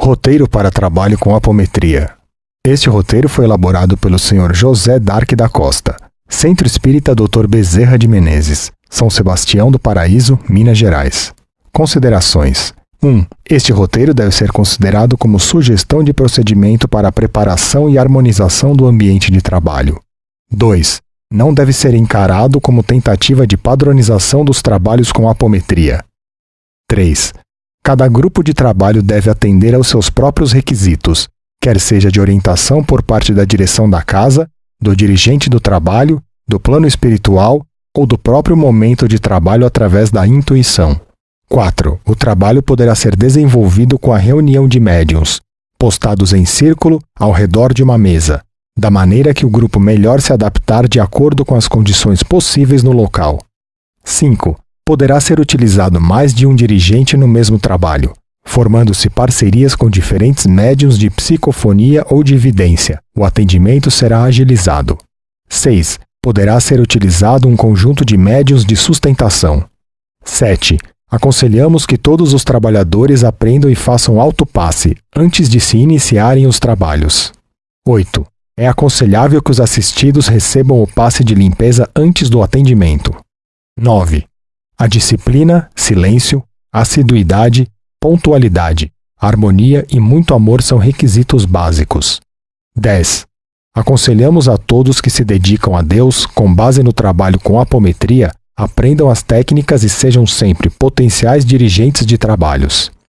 Roteiro para trabalho com apometria. Este roteiro foi elaborado pelo Sr. José Darque da Costa, Centro Espírita Dr. Bezerra de Menezes, São Sebastião do Paraíso, Minas Gerais. Considerações. 1. Este roteiro deve ser considerado como sugestão de procedimento para a preparação e harmonização do ambiente de trabalho. 2. Não deve ser encarado como tentativa de padronização dos trabalhos com apometria. 3. Cada grupo de trabalho deve atender aos seus próprios requisitos, quer seja de orientação por parte da direção da casa, do dirigente do trabalho, do plano espiritual ou do próprio momento de trabalho através da intuição. 4. O trabalho poderá ser desenvolvido com a reunião de médiums, postados em círculo ao redor de uma mesa, da maneira que o grupo melhor se adaptar de acordo com as condições possíveis no local. 5. Poderá ser utilizado mais de um dirigente no mesmo trabalho, formando-se parcerias com diferentes médiums de psicofonia ou de evidência. O atendimento será agilizado. 6. Poderá ser utilizado um conjunto de médiums de sustentação. 7. Aconselhamos que todos os trabalhadores aprendam e façam autopasse antes de se iniciarem os trabalhos. 8. É aconselhável que os assistidos recebam o passe de limpeza antes do atendimento. 9. A disciplina, silêncio, assiduidade, pontualidade, harmonia e muito amor são requisitos básicos. 10. Aconselhamos a todos que se dedicam a Deus com base no trabalho com apometria Aprendam as técnicas e sejam sempre potenciais dirigentes de trabalhos.